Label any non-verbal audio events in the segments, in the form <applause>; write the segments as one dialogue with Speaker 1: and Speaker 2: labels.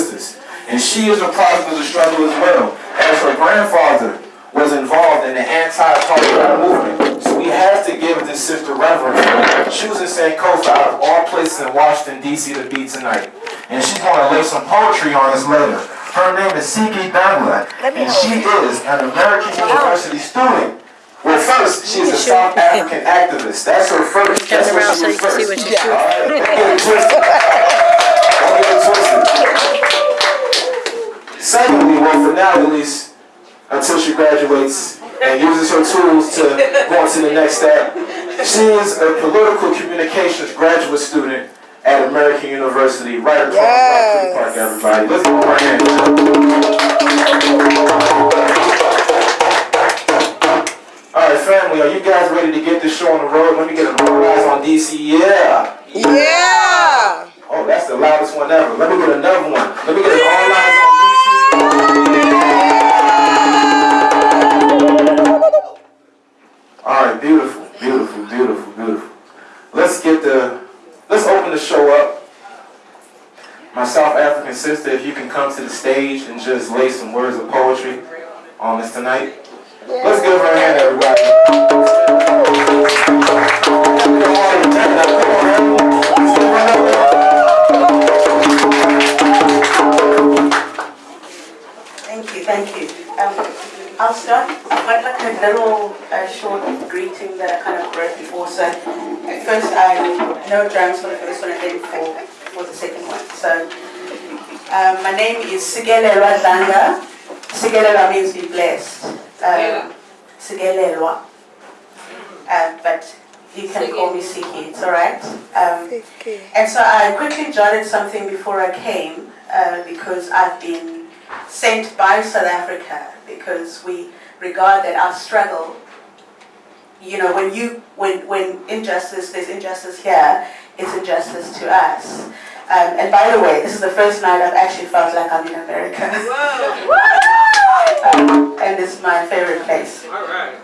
Speaker 1: Sisters. And she is a product of the struggle as well, as her grandfather was involved in the anti-apartheid movement. So we have to give this sister reverence she for choosing Sankofa out of all places in Washington, D.C. to be tonight. And she's going to lay some poetry on us later. Her name is Siki Dangla, and she is an American University student. Well, first, she's a South African activist. That's her first. That's what she
Speaker 2: so
Speaker 1: was
Speaker 2: you can see
Speaker 1: first.
Speaker 2: what she's doing.
Speaker 1: All right, <laughs> <laughs> don't get it twisted. Don't get it twisted. Secondly, well, for now at least, until she graduates and uses her tools to go on to the next step, she is a political communications graduate student at American University, right across
Speaker 3: Yes.
Speaker 1: Park, everybody. Let's give her a hand. All right, family, are you guys ready to get this show on the road? Let me get a eyes on DC. Yeah.
Speaker 3: Yeah.
Speaker 1: Oh, that's the loudest one ever. Let me get another one. Let me get an all eyes on. All right, beautiful, beautiful, beautiful, beautiful. Let's get the, let's open the show up. My South African sister, if you can come to the stage and just lay some words of poetry on us tonight. Let's give her a hand, everybody.
Speaker 4: I'll start, I've got like a little uh, short greeting that I kind of wrote before. So at first I, no drums for the first one and then for, for the second one. So um, my name is Sigelelwa Dlanga. Sigelelwa means be blessed. Um, Sigelelwa. Uh, but you can call me Siki, it's alright. Um, and so I quickly jotted something before I came uh, because I've been sent by South Africa because we regard that our struggle, you know, when you when when injustice there's injustice here, it's injustice to us. Um, and by the way, this is the first night I've actually felt like I'm in America. um, and it's my favorite place.
Speaker 5: All right.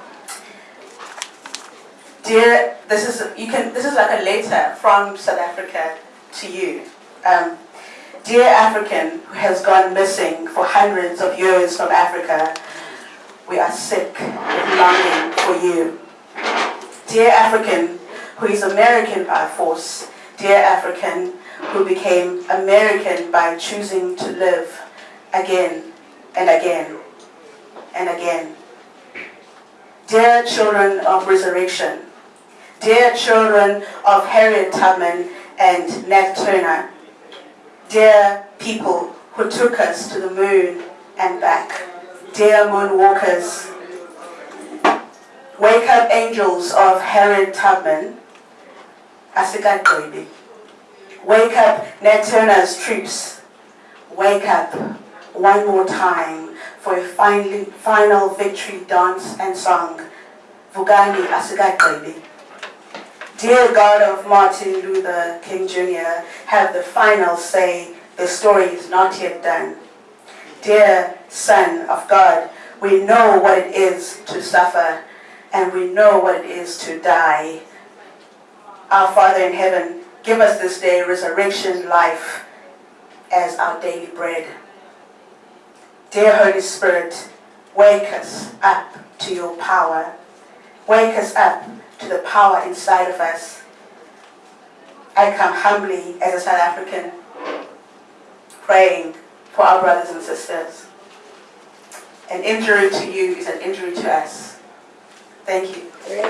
Speaker 4: Dear, this is you can. This is like a letter from South Africa to you. Um, dear African who has gone missing for hundreds of years from Africa, we are sick with longing for you. Dear African who is American by force, dear African who became American by choosing to live again and again and again. Dear children of resurrection, dear children of Harriet Tubman and Nat Turner, dear people who took us to the moon and back, dear moonwalkers, wake up angels of Harriet Tubman, Asikagwebi. Wake up Nat Turner's troops, wake up one more time for a finally, final victory dance and song. Vugani Asigagwebi. Dear God of Martin Luther King Jr., have the final say, the story is not yet done. Dear Son of God, we know what it is to suffer, and we know what it is to die. Our Father in heaven, give us this day resurrection life as our daily bread. Dear Holy Spirit, wake us up to your power. Wake us up to the power inside of us. I come humbly as a South African, praying for our brothers and sisters. An injury to you is an injury to us. Thank you. Okay.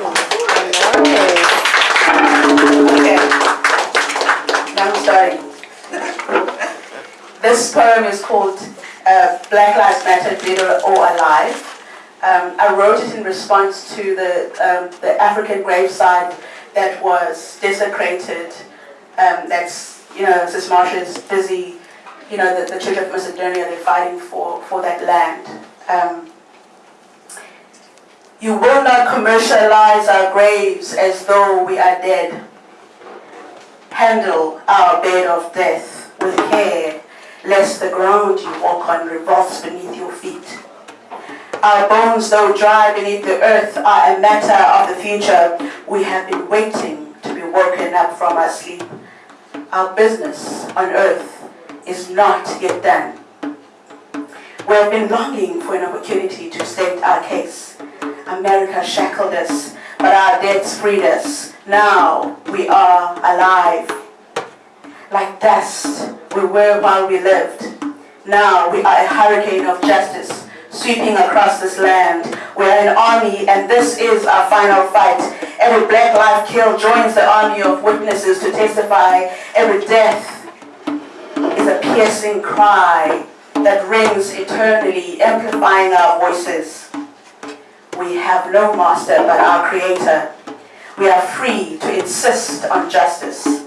Speaker 4: Now I'm starting. <laughs> this poem is called uh, Black Lives Matter, Dead or Alive. Um, I wrote it in response to the, um, the African gravesite that was desecrated. Um, that's, you know, Sis Marsha's busy, you know, the, the Church of Macedonia, they're fighting for, for that land. Um, you will not commercialize our graves as though we are dead. Handle our bed of death with care, lest the ground you walk on revolves beneath your feet. Our bones, though dry beneath the earth, are a matter of the future. We have been waiting to be woken up from our sleep. Our business on earth is not yet done. We have been longing for an opportunity to state our case. America shackled us, but our debts freed us. Now we are alive. Like dust, we were while we lived. Now we are a hurricane of justice sweeping across this land. We are an army, and this is our final fight. Every black life killed joins the army of witnesses to testify. Every death is a piercing cry that rings eternally, amplifying our voices. We have no master but our Creator. We are free to insist on justice.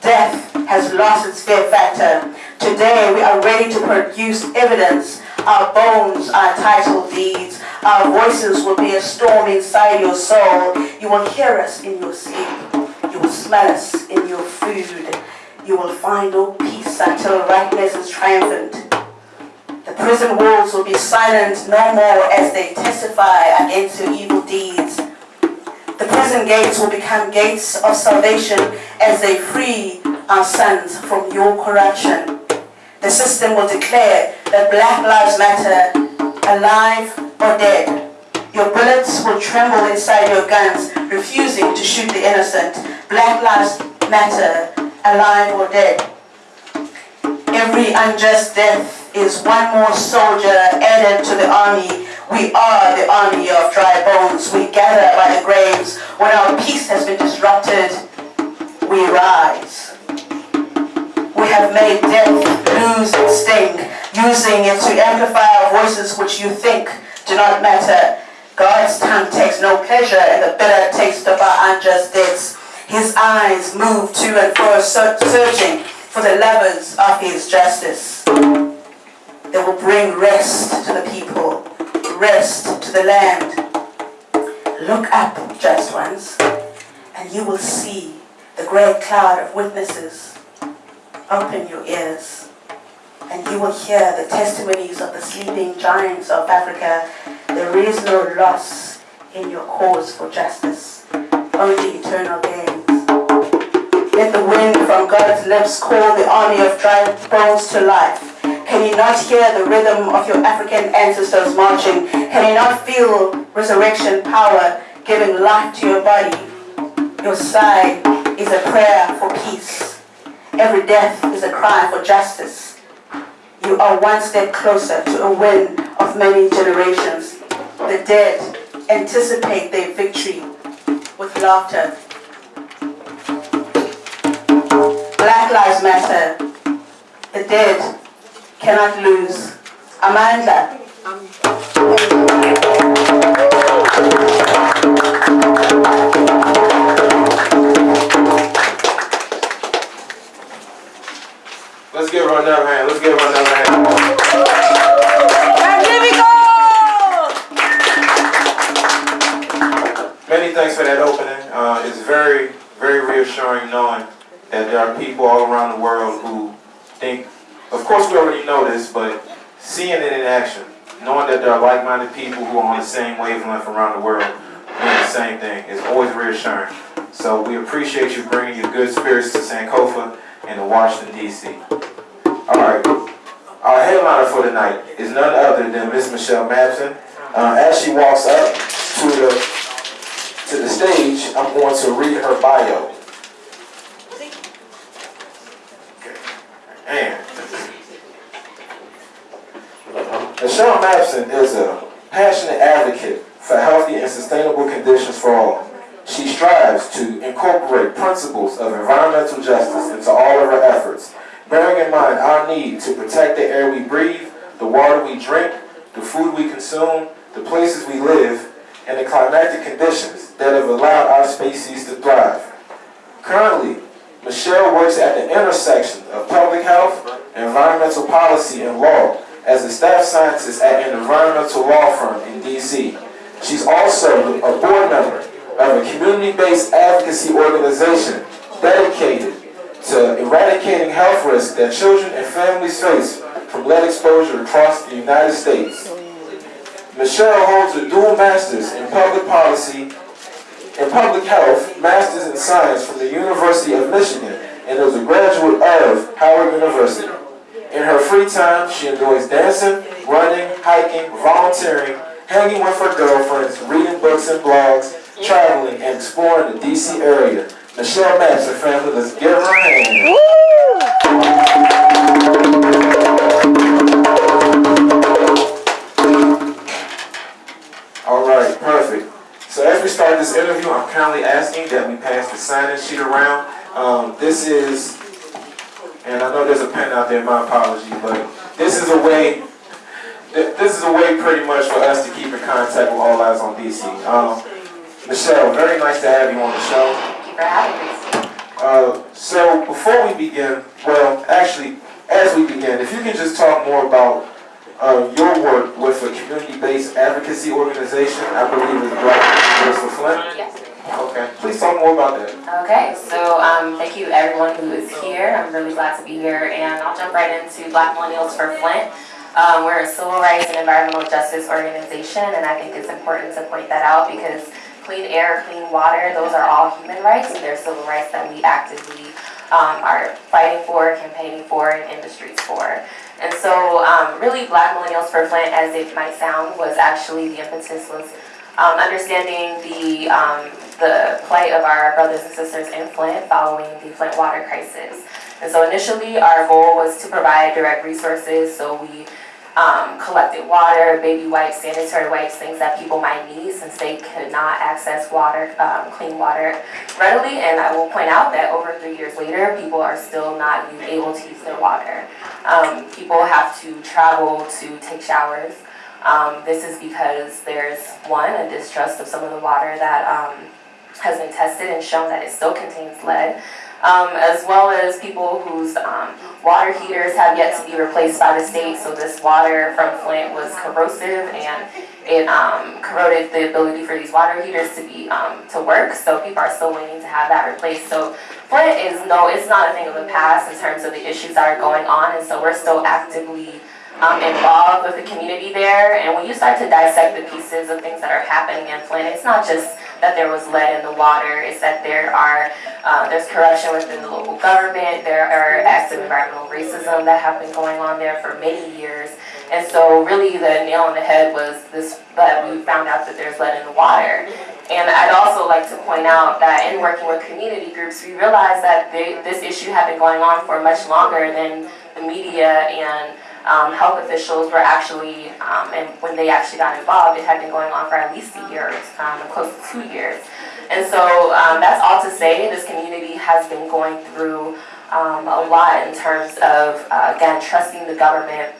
Speaker 4: Death has lost its fear factor. Today we are ready to produce evidence. Our bones are title deeds. Our voices will be a storm inside your soul. You will hear us in your sleep. You will smell us in your food. You will find no peace until rightness is triumphant. The prison walls will be silent no more as they testify against your evil deeds. The prison gates will become gates of salvation as they free our sons from your corruption. The system will declare that Black Lives Matter, alive or dead. Your bullets will tremble inside your guns, refusing to shoot the innocent. Black Lives Matter, alive or dead. Every unjust death is one more soldier added to the army. We are the army of dry bones. We gather by the graves. When our peace has been disrupted, we rise. We have made death lose its sting, using it to amplify our voices which you think do not matter. God's tongue takes no pleasure in the bitter taste of our unjust deaths. His eyes move to and fro, searching for the lovers of his justice. They will bring rest to the people, rest to the land. Look up, just ones, and you will see the great cloud of witnesses. Open your ears, and you will hear the testimonies of the sleeping giants of Africa. There is no loss in your cause for justice, only eternal gains. Let the wind from God's lips call the army of dry bones to life. Can you not hear the rhythm of your African ancestors marching? Can you not feel resurrection power giving life to your body? Your sigh is a prayer for peace. Every death is a cry for justice. You are one step closer to a win of many generations. The dead anticipate their victory with laughter. Black Lives Matter. The dead cannot lose. Amandla.
Speaker 1: Let's give her another hand. Let's give her another hand.
Speaker 3: Magnifico!
Speaker 1: Many thanks for that opening. Uh, it's very, very reassuring knowing that there are people all around the world who think, of course we already know this, but seeing it in action, knowing that there are like-minded people who are on the same wavelength around the world doing the same thing is always reassuring. So we appreciate you bringing your good spirits to Sankofa and to Washington, D.C. All right. Our headliner for tonight is none other than Miss Michelle Mabson. Uh, as she walks up to the to the stage, I'm going to read her bio. And Michelle Mabson is a passionate advocate for healthy and sustainable conditions for all. She strives to incorporate principles of environmental justice into all of her efforts, bearing in mind our need to protect the air we breathe, the water we drink, the food we consume, the places we live, and the climatic conditions that have allowed our species to thrive. Currently, Michelle works at the intersection of public health, environmental policy, and law as a staff scientist at an environmental law firm in D.C. She's also a board member of a community-based advocacy organization dedicated to eradicating health risks that children and families face from lead exposure across the United States. Michelle holds a dual master's in public policy and public health, master's in science from the University of Michigan, and is a graduate of Howard University. In her free time, she enjoys dancing, running, hiking, volunteering, hanging with her girlfriends, reading books and blogs, traveling, and exploring the DC area. Michelle Mabson, family, let's give her a hand. All right, perfect. So as we start this interview, I'm kindly asking that we pass the sign-in sheet around. Um, this is, and I know there's a pen out there, my apology, but this is a way, this is a way pretty much for us to keep in contact with All Eyes on DC. Um, Michelle, very nice to have you on the show.
Speaker 2: Thank you for having me.
Speaker 1: Uh, so before we begin, well, actually, as we begin, if you can just talk more about uh, your work with a community-based advocacy organization, I believe is Black Voice for Flint.
Speaker 2: Yes.
Speaker 1: Okay, please talk more about that.
Speaker 2: Okay, so um, thank you everyone who is here. I'm really glad to be here, and I'll jump right into Black Millennials for Flint. Um, we're a civil rights and environmental justice organization, and I think it's important to point that out because clean air, clean water, those are all human rights, and they're civil rights that we actively um, are fighting for, campaigning for, and industries for. And so, um, really, Black Millennials for Flint, as it might sound, was actually the impetus was um, understanding the um, the plight of our brothers and sisters in Flint following the Flint water crisis. And so initially, our goal was to provide direct resources, so we um, collected water, baby wipes, sanitary wipes, things that people might need since they could not access water, um, clean water readily. And I will point out that over three years later, people are still not able to use their water. Um, people have to travel to take showers. Um, this is because there's one, a distrust of some of the water that um, has been tested and shown that it still contains lead, um, as well as people whose um, water heaters have yet to be replaced by the state. So this water from Flint was corrosive and it um, corroded the ability for these water heaters to be um, to work. So people are still waiting to have that replaced. So Flint is no, it's not a thing of the past in terms of the issues that are going on, and so we're still actively um, involved with the community there. And when you start to dissect the pieces of things that are happening in Flint, it's not just that there was lead in the water, it's that there are uh, there's corruption within the local government, there are acts of environmental racism that have been going on there for many years. And so really the nail on the head was this that we found out that there's lead in the water. And I'd also like to point out that in working with community groups, we realized that they, this issue had been going on for much longer than the media and um, health officials were actually, um, and when they actually got involved, it had been going on for at least a year, um, close to two years. And so um, that's all to say, this community has been going through um, a lot in terms of, uh, again, trusting the government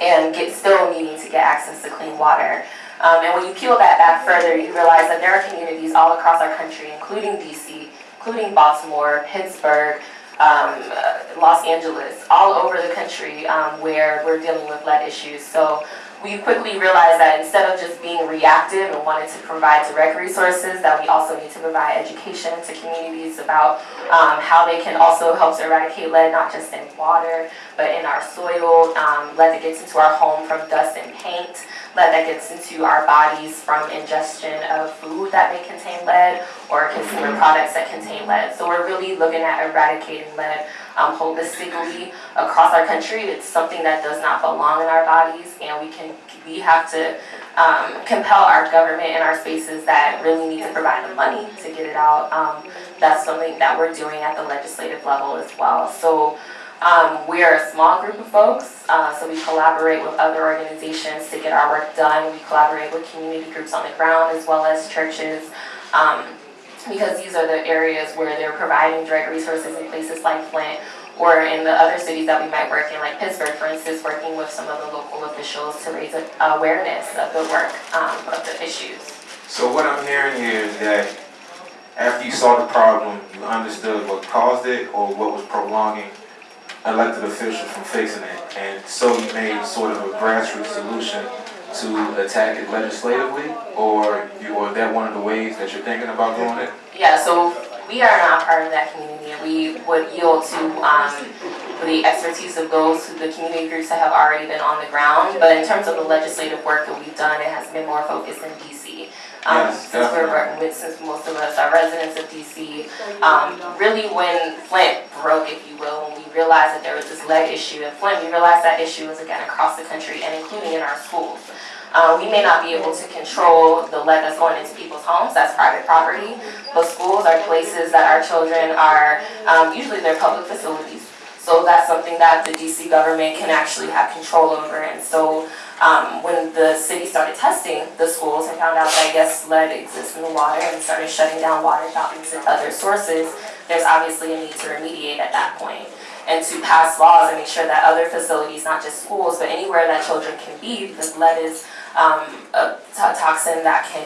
Speaker 2: and get, still needing to get access to clean water. Um, and when you peel that back further, you realize that there are communities all across our country, including DC, including Baltimore, Pittsburgh, um, uh, Los Angeles, all over the country um, where we're dealing with lead issues. So we quickly realized that instead of just being reactive and wanting to provide direct resources, that we also need to provide education to communities about um, how they can also help to eradicate lead, not just in water, but in our soil, um, lead that gets into our home from dust and paint, lead that gets into our bodies from ingestion of food that may contain lead or consumer products that contain lead. So we're really looking at eradicating lead um, holistically across our country. It's something that does not belong in our bodies, and we can we have to um, compel our government and our spaces that really need to provide the money to get it out. Um, that's something that we're doing at the legislative level as well. So. Um, we are a small group of folks, uh, so we collaborate with other organizations to get our work done. We collaborate with community groups on the ground as well as churches. Um, because these are the areas where they're providing direct resources in places like Flint or in the other cities that we might work in, like Pittsburgh, for instance, working with some of the local officials to raise awareness of the work um, of the issues.
Speaker 1: So what I'm hearing here is that after you saw the problem, you understood what caused it or what was prolonging elected officials from fixing it. And so you made sort of a grassroots solution to attack it legislatively, or you, or that one of the ways that you're thinking about doing it?
Speaker 2: Yeah, so we are not part of that community. We would yield to um, the expertise of those who the community groups that have already been on the ground. But in terms of the legislative work that we've done, it has been more focused in DC. Um,
Speaker 1: Yes,
Speaker 2: since we're,
Speaker 1: definitely.
Speaker 2: re- since most of us are residents of DC, um, really when Flint broke, if you will, when we realized that there was this lead issue in Flint, we realized that issue was again across the country and including in our schools. Uh, we may not be able to control the lead that's going into people's homes, that's private property, but schools are places that our children are, um, usually they're public facilities. So that's something that the DC government can actually have control over. And so um, when the city started testing the schools and found out that I guess, lead exists in the water and started shutting down water fountains and other sources, there's obviously a need to remediate at that point and to pass laws and make sure that other facilities, not just schools, but anywhere that children can be, because lead is um, a to- toxin that can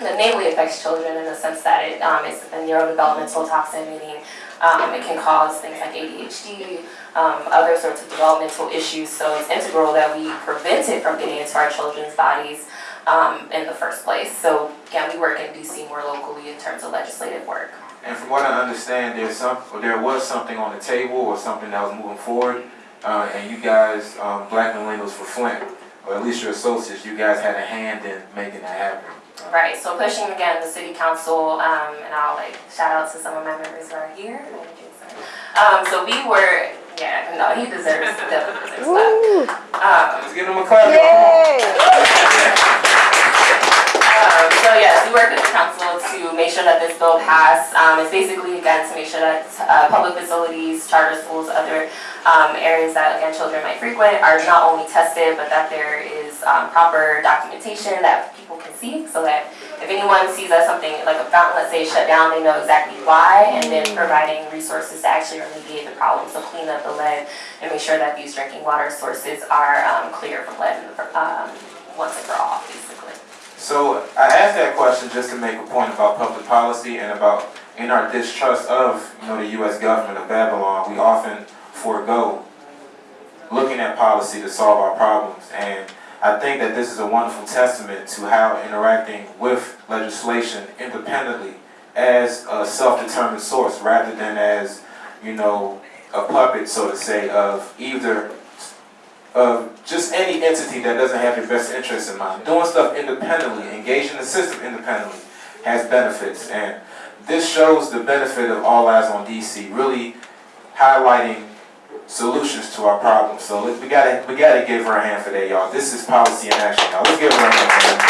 Speaker 2: that mainly affects children in the sense that it um, is a neurodevelopmental toxin, meaning um, it can cause things like ADHD, um, other sorts of developmental issues. So it's integral that we prevent it from getting into our children's bodies um, in the first place. So again, we work in DC more locally in terms of legislative work.
Speaker 1: And from what I understand, there's some, there was something on the table or something that was moving forward. Uh, and you guys, um, Black Millennials for Flint, or at least your associates, you guys had a hand in making that happen.
Speaker 2: Right, so pushing again the city council, um, and I'll like shout out to some of my members who are here. Um, so we were, yeah, no, he deserves, definitely deserves that. Um,
Speaker 1: Let's give him a clap.
Speaker 3: Yay! <laughs>
Speaker 2: So yes, we work with the council to make sure that this bill pass. Um, it's basically again to make sure that uh, public facilities, charter schools, other um, areas that again children might frequent are not only tested, but that there is um, proper documentation that people can see, so that if anyone sees that something like a fountain, let's say, shut down, they know exactly why, and then providing resources to actually remediate the problem, so clean up the lead and make sure that these drinking water sources are um, clear from lead um, once and for all, basically.
Speaker 1: So I asked that question just to make a point about public policy and about in our distrust of, you know, the U.S. government of Babylon, we often forego looking at policy to solve our problems. And I think that this is a wonderful testament to how interacting with legislation independently as a self-determined source rather than as, you know, a puppet, so to say, of either of just any entity that doesn't have your best interest in mind. Doing stuff independently, engaging the system independently has benefits. And this shows the benefit of All Eyes on DC, really highlighting solutions to our problems. So we gotta we gotta give her a hand for that, y'all. This is policy in action, y'all. Let's give her a hand.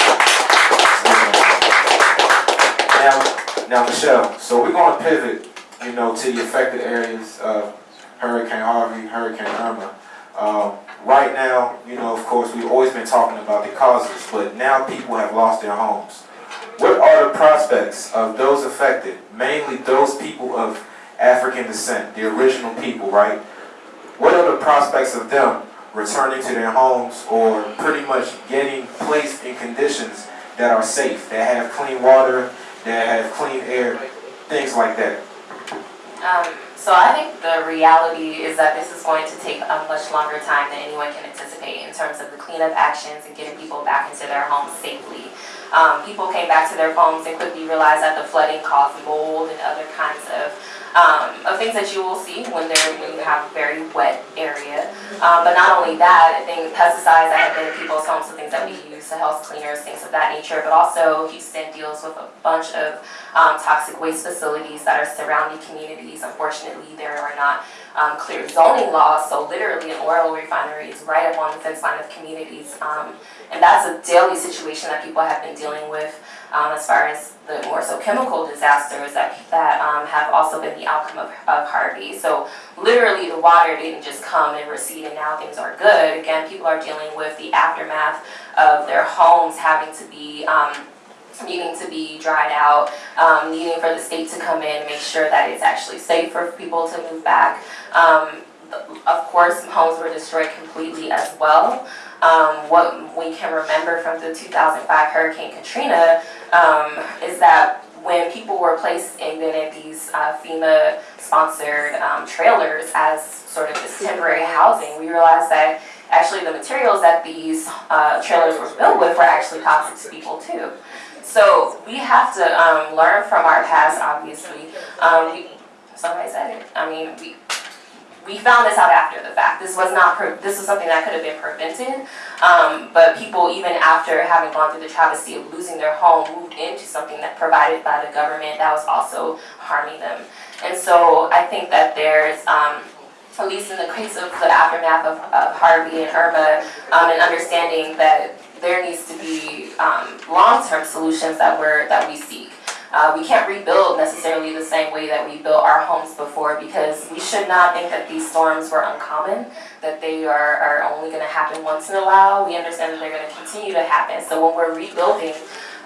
Speaker 1: Now, now Michelle, so we're gonna pivot, you know, to the affected areas of Hurricane Harvey, Hurricane Irma. Um, right now, you know, of course, we've always been talking about the causes, but now people have lost their homes. What are the prospects of those affected, mainly those people of African descent, the original people, right? What are the prospects of them returning to their homes or pretty much getting placed in conditions that are safe, that have clean water, that have clean air, things like that?
Speaker 2: Um, so I think the reality is that this is going to take a much longer time than anyone can anticipate in terms of the cleanup actions and getting people back into their homes safely. Um, people came back to their homes and quickly realized that the flooding caused mold and other kinds of um, of things that you will see when there when you have a very wet area. Um, but not only that, I think pesticides that have been in people's homes, so things that we use, the health cleaners, things of that nature. But also Houston deals with a bunch of um, toxic waste facilities that are surrounding communities. Unfortunately, there are not um, clear zoning laws, so literally an oil refinery is right up on the fence line of communities. And that's a daily situation that people have been dealing with um, as far as the more so chemical disasters that, that um, have also been the outcome of, of Harvey. So literally the water didn't just come and recede and now things are good. Again, people are dealing with the aftermath of their homes having to be um, needing to be dried out, um, needing for the state to come in and make sure that it's actually safe for people to move back. Um, of course, homes were destroyed completely as well. Um, what we can remember from the 2005 Hurricane Katrina um, is that when people were placed in, in these uh, FEMA-sponsored um, trailers as sort of this temporary housing, we realized that actually the materials that these uh, trailers were built with were actually toxic to people too. So we have to um, learn from our past, obviously. Um, somebody said it. I mean, we, we found this out after the fact. This was not, this was something that could have been prevented. Um, but people, even after having gone through the travesty of losing their home, moved into something that provided by the government that was also harming them. And so I think that there's, um, at least in the case of the aftermath of, of Harvey and Irma, um, and understanding that there needs to be um, long-term solutions that we're that we seek. Uh, we can't rebuild necessarily the same way that we built our homes before because we should not think that these storms were uncommon, that they are, are only going to happen once in a while. We understand that they're going to continue to happen. So when we're rebuilding,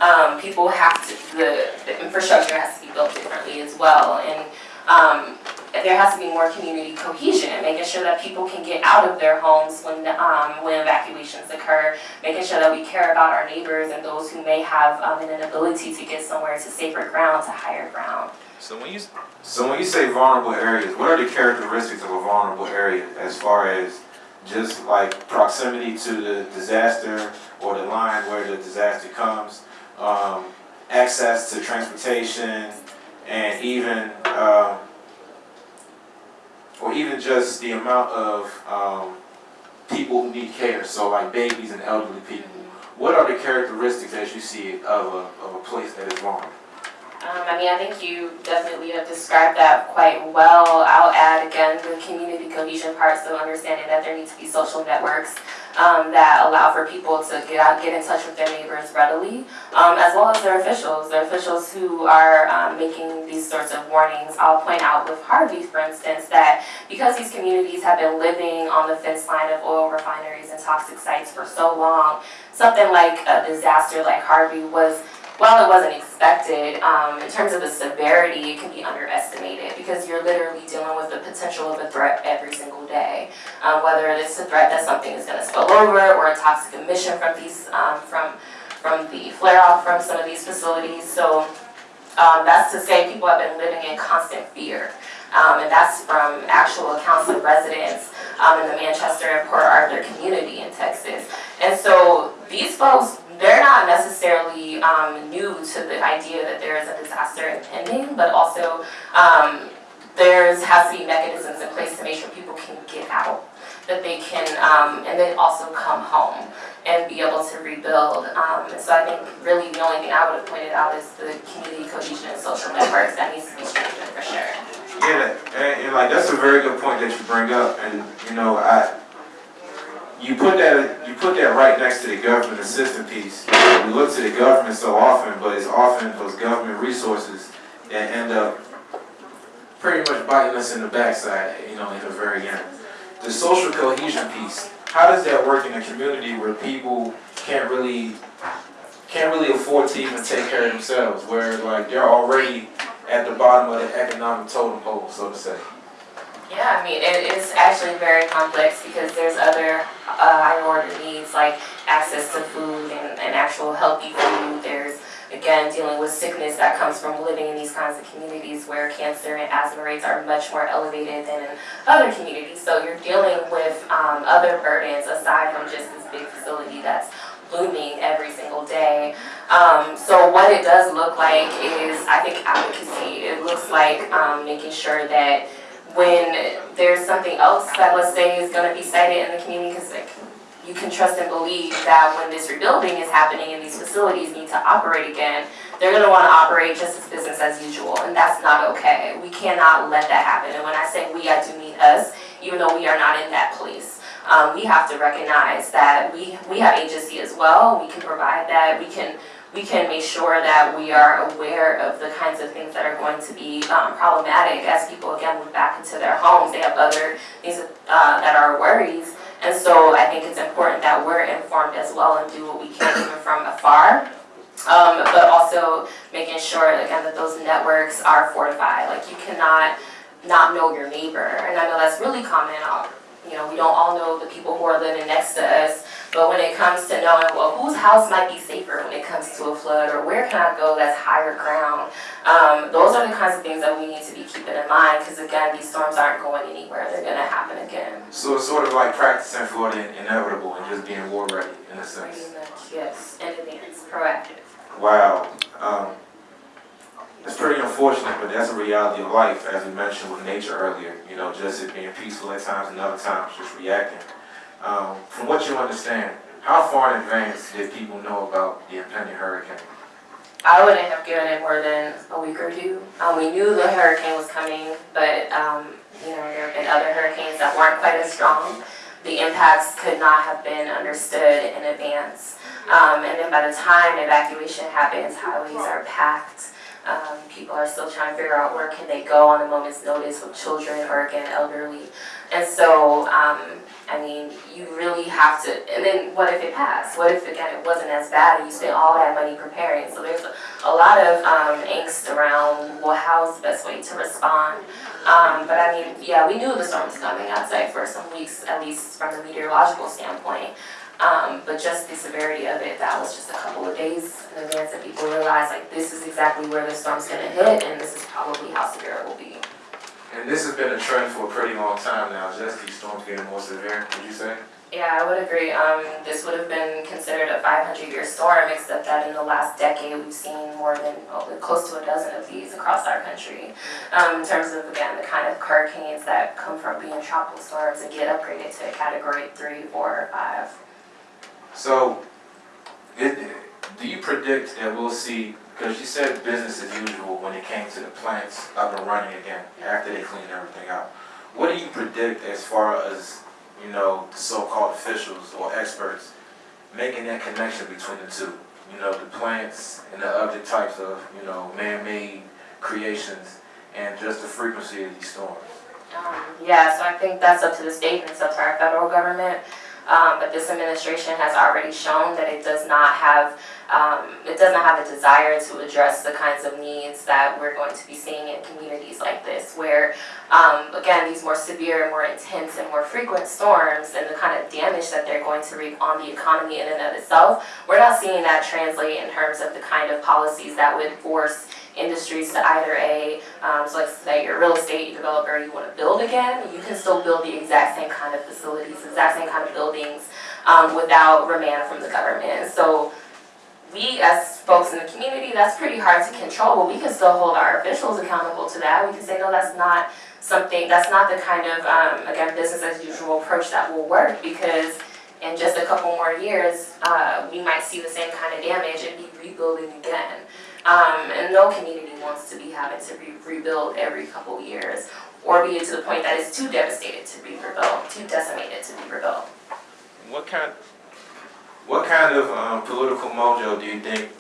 Speaker 2: um, people have to, the, the infrastructure has to be built differently as well. And um, there has to be more community cohesion and making sure that people can get out of their homes when, um, when evacuations occur, making sure that we care about our neighbors and those who may have um, an inability to get somewhere to safer ground, to higher ground.
Speaker 1: So when you so when you say vulnerable areas, what are the characteristics of a vulnerable area as far as just like proximity to the disaster or the line where the disaster comes, um, access to transportation, and even um, or even just the amount of um, people who need care, so like babies and elderly people. What are the characteristics as you see of a, of a place that is vulnerable?
Speaker 2: Um, I mean, I think you definitely have described that quite well. I'll add again the community cohesion part, so understanding that there need to be social networks um, that allow for people to get out, get in touch with their neighbors readily, um, as well as their officials, their officials who are um, making these sorts of warnings. I'll point out with Harvey, for instance, that because these communities have been living on the fence line of oil refineries and toxic sites for so long, something like a disaster like Harvey was while it wasn't expected, um, in terms of the severity, it can be underestimated because you're literally dealing with the potential of a threat every single day. Um, whether it's a threat that something is going to spill over or a toxic emission from these, um, from from the flare off from some of these facilities. So um, that's to say people have been living in constant fear. Um, and that's from actual accounts of residents um, in the Manchester and Port Arthur community in Texas. And so these folks, they're not necessarily um, new to the idea that there is a disaster impending, but also um, there's has to be mechanisms in place to make sure people can get out, that they can, um, and then also come home and be able to rebuild. Um, so I think really the only thing I would have pointed out is the community cohesion and social networks that needs to be strengthened for sure.
Speaker 1: Yeah, and, and like that's a very good point that you bring up, and you know, I you put that you put that right next to the government assistance piece. We look to the government so often, but it's often those government resources that end up pretty much biting us in the backside, you know, in the very end. The social cohesion piece, how does that work in a community where people can't really can't really afford to even take care of themselves, where like they're already at the bottom of the economic totem pole, so to say?
Speaker 2: Yeah, I mean, it is actually very complex because there's other uh, higher order needs like access to food and, and actual healthy food. There's, again, dealing with sickness that comes from living in these kinds of communities where cancer and asthma rates are much more elevated than in other communities. So you're dealing with um, other burdens aside from just this big facility that's looming every single day. Um, so what it does look like is, I think, advocacy. It looks like um, making sure that when there's something else that let's say is going to be sited in the community, because like, you can trust and believe that when this rebuilding is happening and these facilities need to operate again, they're going to want to operate just as business as usual, and that's not okay. We cannot let that happen. And when I say we, I do mean us, even though we are not in that place. Um, we have to recognize that we, we have agency as well. We can provide that. We can we can make sure that we are aware of the kinds of things that are going to be um, problematic as people again move back into their homes. They have other things uh, that are worries. And so I think it's important that we're informed as well and do what we can even from afar. Um, but also making sure again that those networks are fortified. Like you cannot not know your neighbor. And I know that's really common. You know, we don't all know the people who are living next to us. But when it comes to knowing, well, whose house might be safer when it comes to a flood, or where can I go that's higher ground, um, those are the kinds of things that we need to be keeping in mind, because again, these storms aren't going anywhere. They're going to happen again.
Speaker 1: So it's sort of like practicing for the inevitable and just being war ready in a sense.
Speaker 2: Much, yes, in advance, proactive.
Speaker 1: Wow. Um, It's pretty unfortunate, but that's a reality of life, as we mentioned with nature earlier. You know, just it being peaceful at times and other times just reacting. Um, from what you understand, how far in advance did people know about the impending hurricane?
Speaker 2: I wouldn't have given it more than a week or two. Um, we knew the hurricane was coming, but, um, you know, there have been other hurricanes that weren't quite as strong. The impacts could not have been understood in advance. Um, and then by the time evacuation happens, highways are packed. Um, people are still trying to figure out where can they go on a moment's notice with children or again, elderly. And so, um, I mean, you really have to, and then what if it passed? What if, again, it wasn't as bad and you spent all that money preparing? So there's a, lot of um, angst around, well, how's the best way to respond? Um, but I mean, yeah, we knew the storm was coming, I'd say, for some weeks, at least from a meteorological standpoint. Um, but just the severity of it, that was just a couple of days in advance that people realized, like, this is exactly where the storm's gonna hit, and this is probably how severe it will be.
Speaker 1: And this has been a trend for a pretty long time now, just these storms getting more severe, would you say?
Speaker 2: Yeah, I would agree. Um, this would have been considered a 500-year storm, except that in the last decade, we've seen more than, oh, close to a dozen of these across our country. Um, in terms of, again, the kind of hurricanes that come from being tropical storms and get upgraded to a category three, four, or five.
Speaker 1: So, it, do you predict that we'll see, because you said business as usual when it came to the plants up and running again, after they cleaned everything out. What do you predict as far as, you know, the so-called officials or experts making that connection between the two? You know, the plants and the other types of, you know, man-made creations and just the frequency of these storms.
Speaker 2: Um, yeah, so I think that's up to the state and it's up to our federal government. Um, but this administration has already shown that it does not have, um, it does not have a desire to address the kinds of needs that we're going to be seeing in communities like this, where, um, again, these more severe, more intense, and more frequent storms and the kind of damage that they're going to wreak on the economy in and of itself, we're not seeing that translate in terms of the kind of policies that would force industries to either A, um, so let's say you're a real estate developer, you want to build again, you can still build the exact same kind of facilities, exact same kind of buildings um, without remand from the government. So we as folks in the community, that's pretty hard to control, but we can still hold our officials accountable to that. We can say, no, that's not something, that's not the kind of, um, again, business as usual approach that will work because in just a couple more years, uh, we might see the same kind of damage and be rebuilding again. Um, and no community wants to be having to re rebuild every couple years or be to the point that it's too devastated to be rebuilt, too decimated to be rebuilt.
Speaker 1: What kind, what kind of um, political mojo do you think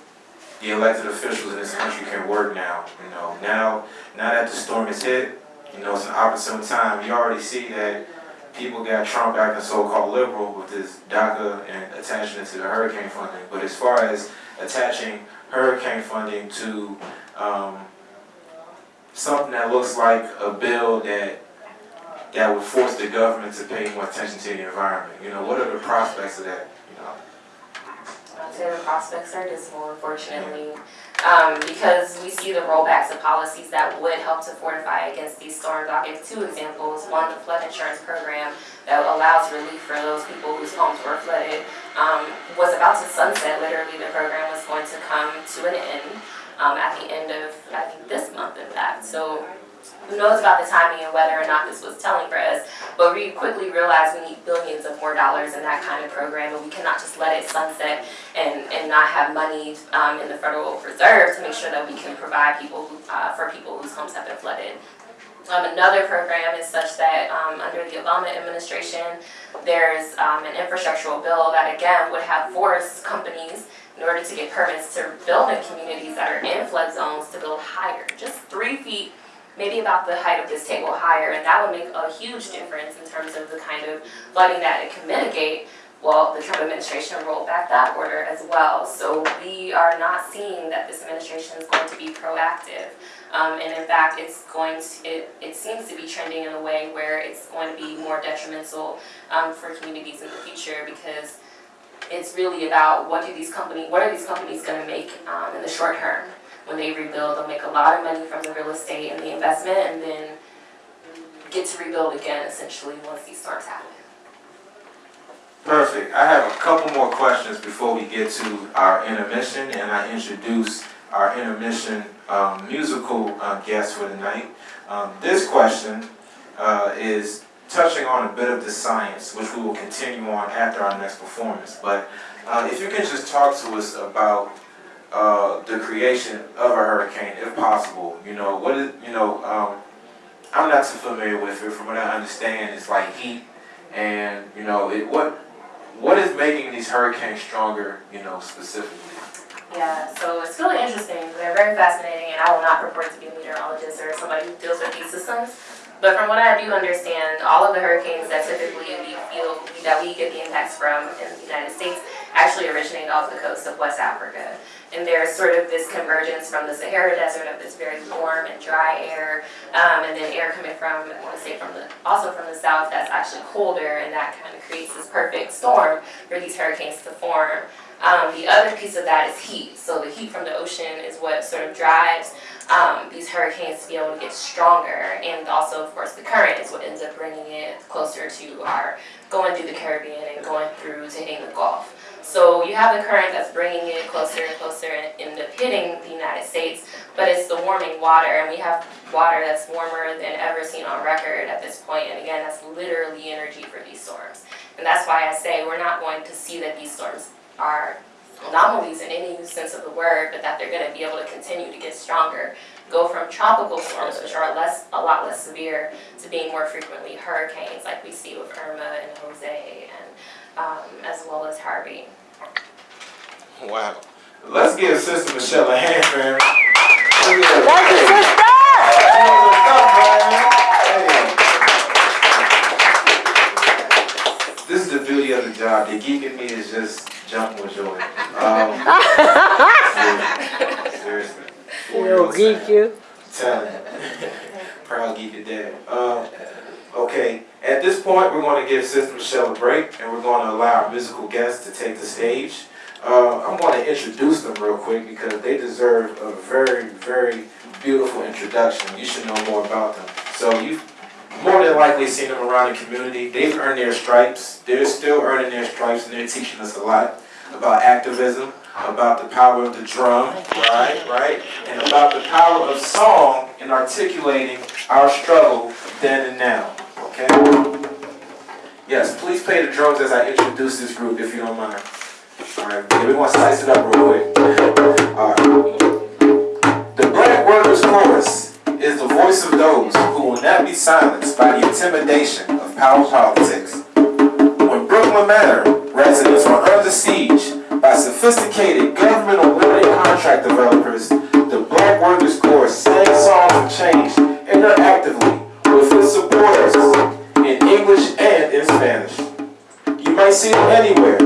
Speaker 1: the elected officials in this country can work now? You know, now, now that the storm is hit, you know, it's an opportune time. You already see that people got Trump acting so-called liberal with this DACA and attaching it to the hurricane funding. But as far as attaching hurricane funding to um, something that looks like a bill that that would force the government to pay more attention to the environment. You know, what are the prospects of that? You know,
Speaker 2: I'd say the prospects are dismal, unfortunately, um, because we see the rollbacks of policies that would help to fortify against these storms. I'll give two examples. One, the flood insurance program that allows relief for those people whose homes were flooded um, was about to sunset. Literally, the program was going to come to an end um, at the end of, I think, this month, in fact. So who knows about the timing and whether or not this was telling for us, but we quickly realized we need billions of more dollars in that kind of program, and we cannot just let it sunset and, and not have money um, in the Federal Reserve to make sure that we can provide people who, uh, for people whose homes have been flooded. Um, another program is such that um, under the Obama administration, there's um, an infrastructural bill that again would have forced companies in order to get permits to build in communities that are in flood zones to build higher, just three feet maybe about the height of this table higher, and that would make a huge difference in terms of the kind of flooding that it can mitigate. Well, the Trump administration rolled back that order as well. So we are not seeing that this administration is going to be proactive. Um, and in fact, it's going to, it, it seems to be trending in a way where it's going to be more detrimental um, for communities in the future because it's really about what do these companies, what are these companies going to make um, in the short term? when they rebuild, they'll make a lot of money from the real estate and the investment and then get to rebuild again essentially once these storms happen.
Speaker 1: Perfect. I have a couple more questions before we get to our intermission and I introduce our intermission um, musical uh, guest for the night. Um, this question uh, is touching on a bit of the science, which we will continue on after our next performance. But uh, if you can just talk to us about uh, the creation of a hurricane, if possible. You know, what is, you know, um, I'm not too familiar with it. From what I understand, it's like heat, and you know, it what what is making these hurricanes stronger? You know, specifically.
Speaker 2: Yeah, so it's really interesting. They're very fascinating, and I will not purport to be a meteorologist or somebody who deals with these systems. But from what I do understand, all of the hurricanes that typically we feel that we get the impacts from in the United States actually originate off the coast of West Africa. And there's sort of this convergence from the Sahara Desert of this very warm and dry air, um, and then air coming from, I want to say from the, also from the south that's actually colder, and that kind of creates this perfect storm for these hurricanes to form. Um, the other piece of that is heat. So the heat from the ocean is what sort of drives um, these hurricanes to be able to get stronger. And also, of course, the current is what ends up bringing it closer to our going through the Caribbean and going through to hitting the Gulf. So you have the current that's bringing it closer and closer and end up hitting the United States, but it's the warming water, and we have water that's warmer than ever seen on record at this point. And again, that's literally energy for these storms. And that's why I say we're not going to see that these storms are anomalies in any sense of the word, but that they're going to be able to continue to get stronger, go from tropical storms, which are less, a lot less severe, to being more frequently hurricanes, like we see with Irma and Jose, and um, as well as Harvey.
Speaker 1: Wow. Let's give Sister Michelle a hand, fam. Look
Speaker 3: Thank you,
Speaker 1: geek
Speaker 3: you.
Speaker 1: You. Proud geek dad. Um, okay, at this point, we're going to give Sister Michelle a break, and we're going to allow our musical guests to take the stage. Uh, I'm going to introduce them real quick because they deserve a very, very beautiful introduction. You should know more about them. So you've more than likely seen them around the community. They've earned their stripes. They're still earning their stripes, and they're teaching us a lot about activism, about the power of the drum, right, right, and about the power of song in articulating our struggle then and now. Okay. Yes, please play the drums as I introduce this group, if you don't mind. All right, yeah, we want to slice it up real quick. All right. The Black Workers Chorus is the voice of those who will not be silenced by the intimidation of power politics. When Brookland Manor residents were under siege by sophisticated government-awarded contract developers, the Black Workers Chorus sang songs of change interactively with its supporters in English and in Spanish. You might see them anywhere,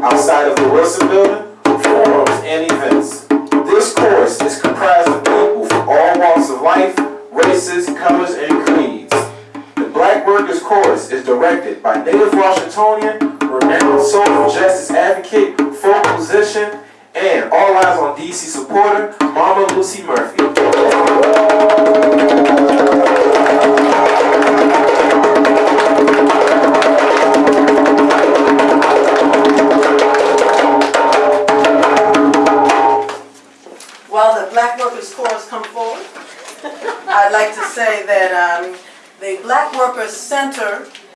Speaker 1: outside of the Wilson Building, forums, and events. This chorus is comprised of people from all walks of life, races, colors, and creeds. The Black Workers Chorus is directed by native Washingtonian, renowned social justice advocate, folk musician, and All Eyes on DC supporter, Mama Lucy Murphy.
Speaker 5: While the Black Workers Chorus come forward, I'd like to say that um, the Black Workers Center